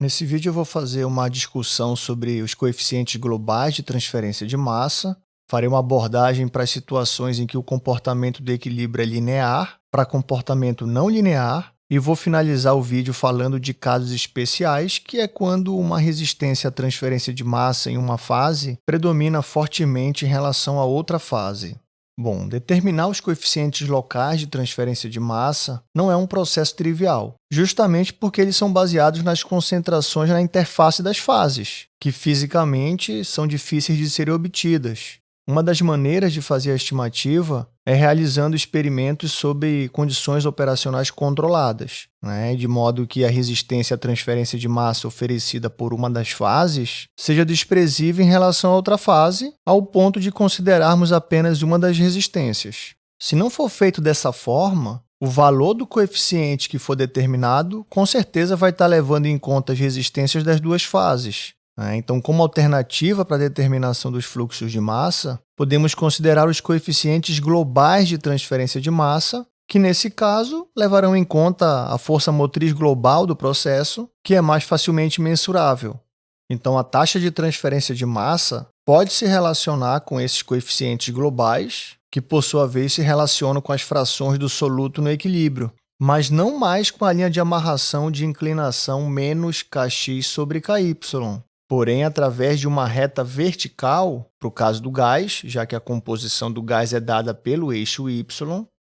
Nesse vídeo eu vou fazer uma discussão sobre os coeficientes globais de transferência de massa. Farei uma abordagem para as situações em que o comportamento do equilíbrio é linear, para comportamento não linear, e vou finalizar o vídeo falando de casos especiais, que é quando uma resistência à transferência de massa em uma fase predomina fortemente em relação a outra fase. Bom, determinar os coeficientes locais de transferência de massa não é um processo trivial, justamente porque eles são baseados nas concentrações na interface das fases, que fisicamente são difíceis de serem obtidas. Uma das maneiras de fazer a estimativa é realizando experimentos sob condições operacionais controladas, né? de modo que a resistência à transferência de massa oferecida por uma das fases seja desprezível em relação à outra fase, ao ponto de considerarmos apenas uma das resistências. Se não for feito dessa forma, o valor do coeficiente que for determinado com certeza vai estar levando em conta as resistências das duas fases? Então, como alternativa para a determinação dos fluxos de massa, podemos considerar os coeficientes globais de transferência de massa, que nesse caso levarão em conta a força motriz global do processo, que é mais facilmente mensurável. Então, a taxa de transferência de massa pode se relacionar com esses coeficientes globais, que por sua vez se relacionam com as frações do soluto no equilíbrio, mas não mais com a linha de amarração de inclinação menos kx sobre ky porém através de uma reta vertical, para o caso do gás, já que a composição do gás é dada pelo eixo y,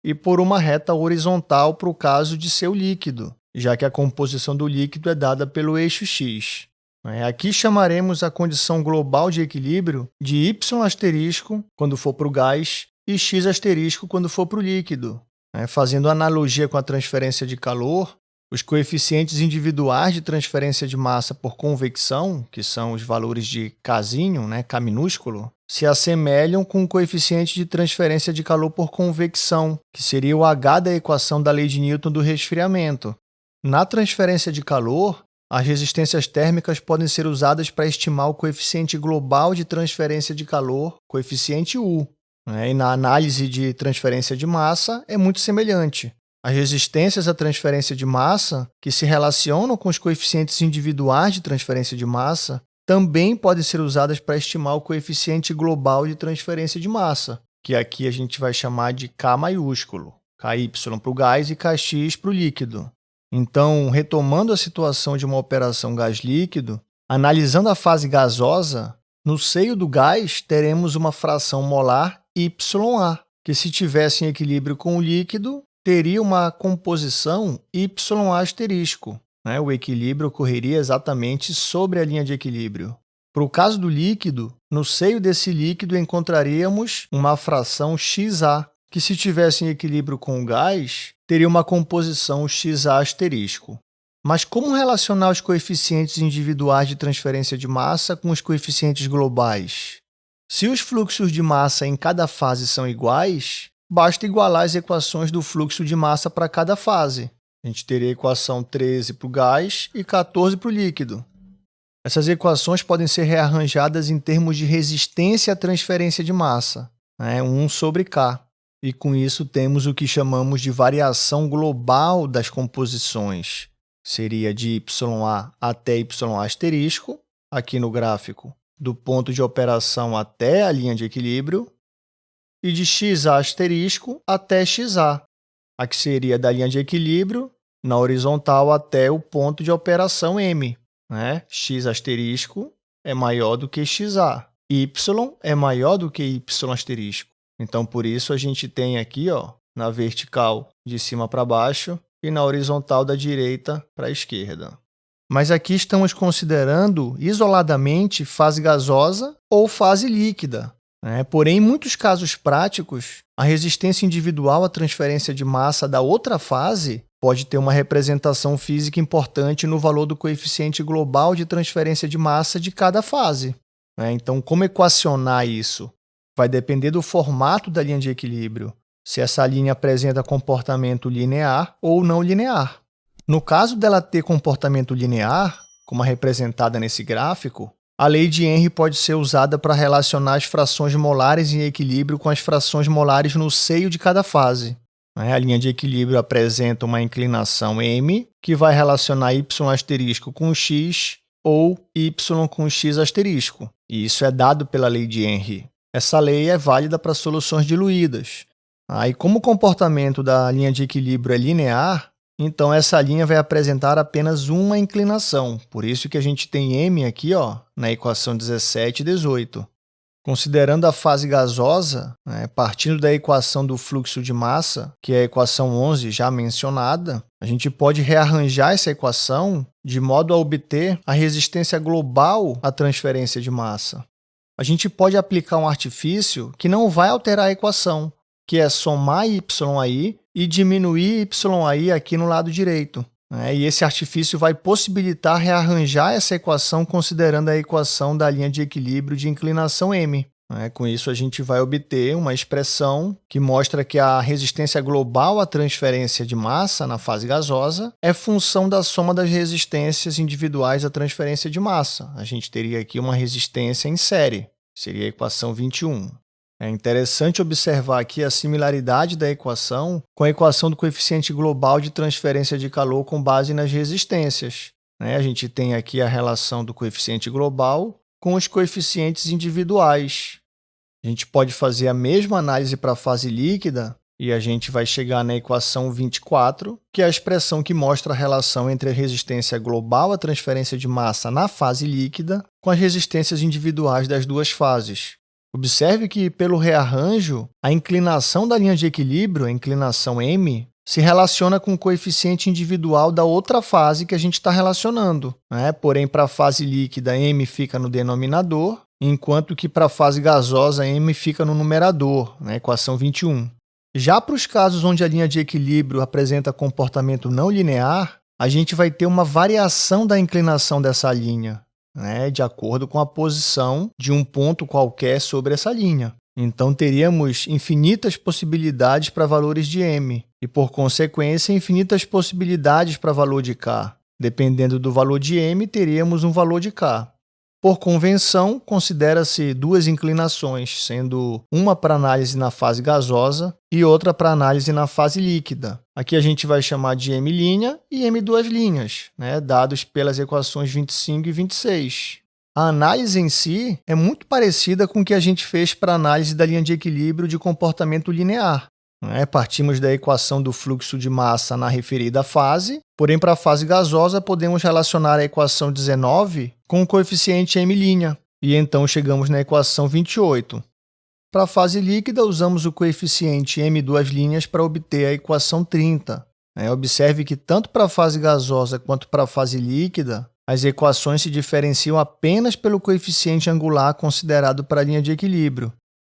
e por uma reta horizontal para o caso de seu líquido, já que a composição do líquido é dada pelo eixo x. É, aqui chamaremos a condição global de equilíbrio de y asterisco quando for para o gás e x asterisco quando for para o líquido. É, fazendo analogia com a transferência de calor, os coeficientes individuais de transferência de massa por convecção, que são os valores de Kzinho, né, K minúsculo, se assemelham com o coeficiente de transferência de calor por convecção, que seria o H da equação da lei de Newton do resfriamento. Na transferência de calor, as resistências térmicas podem ser usadas para estimar o coeficiente global de transferência de calor, coeficiente U. Né? E na análise de transferência de massa, é muito semelhante. As resistências à transferência de massa, que se relacionam com os coeficientes individuais de transferência de massa, também podem ser usadas para estimar o coeficiente global de transferência de massa, que aqui a gente vai chamar de K maiúsculo, KY para o gás e Kx para o líquido. Então, retomando a situação de uma operação gás-líquido, analisando a fase gasosa, no seio do gás teremos uma fração molar YA, que se tivesse em equilíbrio com o líquido, teria uma composição y asterisco. Né? O equilíbrio ocorreria exatamente sobre a linha de equilíbrio. Para o caso do líquido, no seio desse líquido encontraríamos uma fração XA, que se tivesse em equilíbrio com o gás, teria uma composição XA asterisco. Mas como relacionar os coeficientes individuais de transferência de massa com os coeficientes globais? Se os fluxos de massa em cada fase são iguais, basta igualar as equações do fluxo de massa para cada fase. A gente teria a equação 13 para o gás e 14 para o líquido. Essas equações podem ser rearranjadas em termos de resistência à transferência de massa, né? 1 sobre K. E com isso temos o que chamamos de variação global das composições. Seria de YA até YA asterisco, aqui no gráfico, do ponto de operação até a linha de equilíbrio, e de xa asterisco até xa, a que seria da linha de equilíbrio na horizontal até o ponto de operação m. Né? x asterisco é maior do que xa, y é maior do que y asterisco. Então, por isso, a gente tem aqui ó, na vertical de cima para baixo e na horizontal da direita para a esquerda. Mas aqui estamos considerando isoladamente fase gasosa ou fase líquida, né? Porém, em muitos casos práticos, a resistência individual à transferência de massa da outra fase pode ter uma representação física importante no valor do coeficiente global de transferência de massa de cada fase. Né? Então, como equacionar isso? Vai depender do formato da linha de equilíbrio, se essa linha apresenta comportamento linear ou não linear. No caso dela ter comportamento linear, como representada nesse gráfico, a lei de Henry pode ser usada para relacionar as frações molares em equilíbrio com as frações molares no seio de cada fase. A linha de equilíbrio apresenta uma inclinação m, que vai relacionar y asterisco com x ou y com x asterisco. E isso é dado pela lei de Henry. Essa lei é válida para soluções diluídas. Aí, como o comportamento da linha de equilíbrio é linear, então essa linha vai apresentar apenas uma inclinação. Por isso que a gente tem m aqui ó, na equação 17 e 18. Considerando a fase gasosa, né, partindo da equação do fluxo de massa, que é a equação 11 já mencionada, a gente pode rearranjar essa equação de modo a obter a resistência global à transferência de massa. A gente pode aplicar um artifício que não vai alterar a equação, que é somar y aí e diminuir y aí aqui no lado direito. Né? E esse artifício vai possibilitar rearranjar essa equação considerando a equação da linha de equilíbrio de inclinação m. Né? Com isso, a gente vai obter uma expressão que mostra que a resistência global à transferência de massa na fase gasosa é função da soma das resistências individuais à transferência de massa. A gente teria aqui uma resistência em série, seria a equação 21. É interessante observar aqui a similaridade da equação com a equação do coeficiente global de transferência de calor com base nas resistências. Né? A gente tem aqui a relação do coeficiente global com os coeficientes individuais. A gente pode fazer a mesma análise para a fase líquida e a gente vai chegar na equação 24, que é a expressão que mostra a relação entre a resistência global à transferência de massa na fase líquida com as resistências individuais das duas fases. Observe que, pelo rearranjo, a inclinação da linha de equilíbrio, a inclinação m, se relaciona com o coeficiente individual da outra fase que a gente está relacionando. Né? Porém, para a fase líquida, m fica no denominador, enquanto que para a fase gasosa, m fica no numerador, na equação 21. Já para os casos onde a linha de equilíbrio apresenta comportamento não linear, a gente vai ter uma variação da inclinação dessa linha né, de acordo com a posição de um ponto qualquer sobre essa linha. Então, teríamos infinitas possibilidades para valores de m e, por consequência, infinitas possibilidades para valor de k. Dependendo do valor de m, teríamos um valor de k. Por convenção, considera-se duas inclinações, sendo uma para análise na fase gasosa e outra para análise na fase líquida. Aqui a gente vai chamar de m' e m duas linhas, né, dados pelas equações 25 e 26. A análise em si é muito parecida com o que a gente fez para a análise da linha de equilíbrio de comportamento linear. Né? Partimos da equação do fluxo de massa na referida fase, porém, para a fase gasosa, podemos relacionar a equação 19 com o coeficiente m', e então chegamos na equação 28. Para a fase líquida, usamos o coeficiente m duas linhas para obter a equação 30. Né? Observe que tanto para a fase gasosa quanto para a fase líquida, as equações se diferenciam apenas pelo coeficiente angular considerado para a linha de equilíbrio.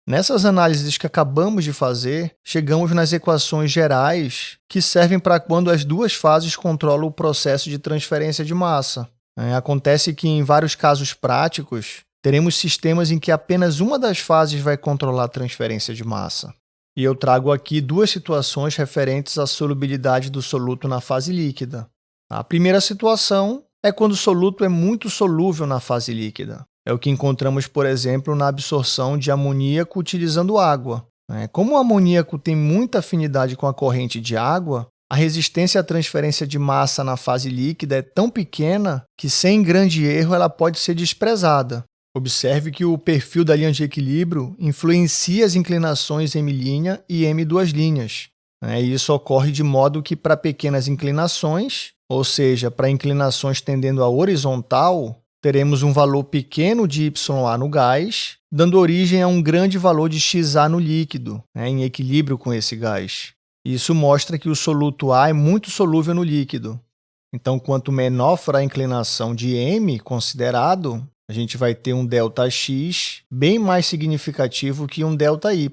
Nessas análises que acabamos de fazer, chegamos nas equações gerais que servem para quando as duas fases controlam o processo de transferência de massa. É, acontece que, em vários casos práticos, teremos sistemas em que apenas uma das fases vai controlar a transferência de massa. E eu trago aqui duas situações referentes à solubilidade do soluto na fase líquida. A primeira situação é quando o soluto é muito solúvel na fase líquida. É o que encontramos, por exemplo, na absorção de amoníaco utilizando água. Né? Como o amoníaco tem muita afinidade com a corrente de água, a resistência à transferência de massa na fase líquida é tão pequena que, sem grande erro, ela pode ser desprezada. Observe que o perfil da linha de equilíbrio influencia as inclinações m' e m duas linhas. Né? Isso ocorre de modo que, para pequenas inclinações, ou seja, para inclinações tendendo à horizontal, teremos um valor pequeno de YA no gás, dando origem a um grande valor de XA no líquido, né, em equilíbrio com esse gás. Isso mostra que o soluto A é muito solúvel no líquido. Então, quanto menor for a inclinação de M considerado, a gente vai ter um ΔX bem mais significativo que um ΔY.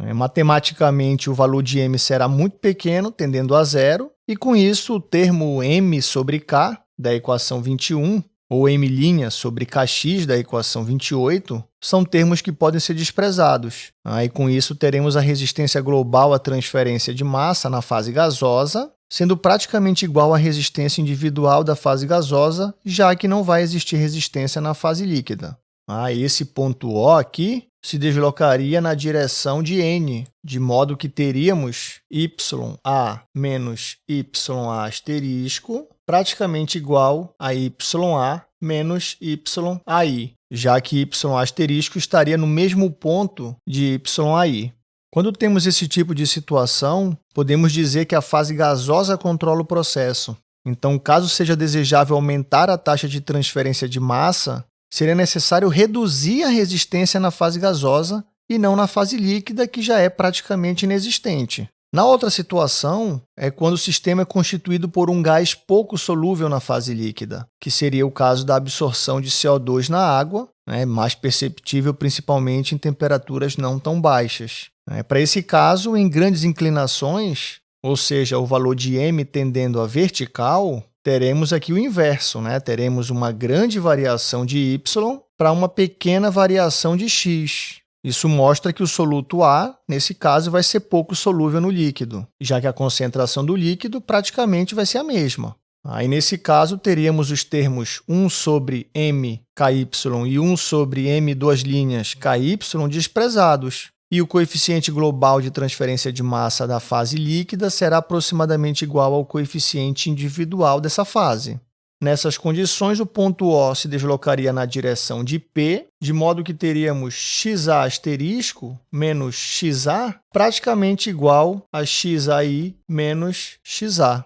Né. Matematicamente, o valor de m será muito pequeno, tendendo a zero, e com isso, o termo m sobre k, da equação 21, ou m' sobre kx da equação 28 são termos que podem ser desprezados. Aí, com isso, teremos a resistência global à transferência de massa na fase gasosa, sendo praticamente igual à resistência individual da fase gasosa, já que não vai existir resistência na fase líquida. Ah, esse ponto O aqui se deslocaria na direção de n, de modo que teríamos ya menos ya asterisco praticamente igual a ya menos yi, já que y asterisco estaria no mesmo ponto de yi. Quando temos esse tipo de situação, podemos dizer que a fase gasosa controla o processo. Então, caso seja desejável aumentar a taxa de transferência de massa, seria necessário reduzir a resistência na fase gasosa e não na fase líquida, que já é praticamente inexistente. Na outra situação, é quando o sistema é constituído por um gás pouco solúvel na fase líquida, que seria o caso da absorção de CO2 na água, né, mais perceptível principalmente em temperaturas não tão baixas. É, Para esse caso, em grandes inclinações, ou seja, o valor de m tendendo a vertical, teremos aqui o inverso, né? teremos uma grande variação de y para uma pequena variação de x. Isso mostra que o soluto A, nesse caso, vai ser pouco solúvel no líquido, já que a concentração do líquido praticamente vai ser a mesma. Aí, nesse caso, teríamos os termos 1 sobre m ky e 1 sobre m duas linhas ky desprezados, e o coeficiente global de transferência de massa da fase líquida será aproximadamente igual ao coeficiente individual dessa fase. Nessas condições, o ponto O se deslocaria na direção de P, de modo que teríamos xa asterisco menos xa praticamente igual a xai menos xa.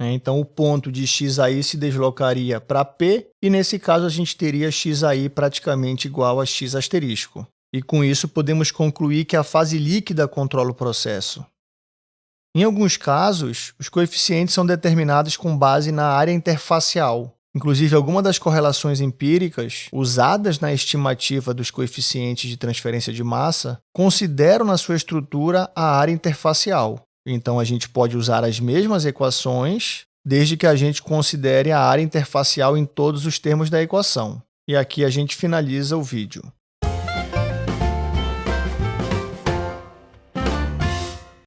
É, então, o ponto de xai se deslocaria para P, e nesse caso a gente teria xai praticamente igual a x asterisco. E com isso podemos concluir que a fase líquida controla o processo. Em alguns casos, os coeficientes são determinados com base na área interfacial. Inclusive, algumas das correlações empíricas usadas na estimativa dos coeficientes de transferência de massa consideram na sua estrutura a área interfacial. Então, a gente pode usar as mesmas equações, desde que a gente considere a área interfacial em todos os termos da equação. E aqui a gente finaliza o vídeo.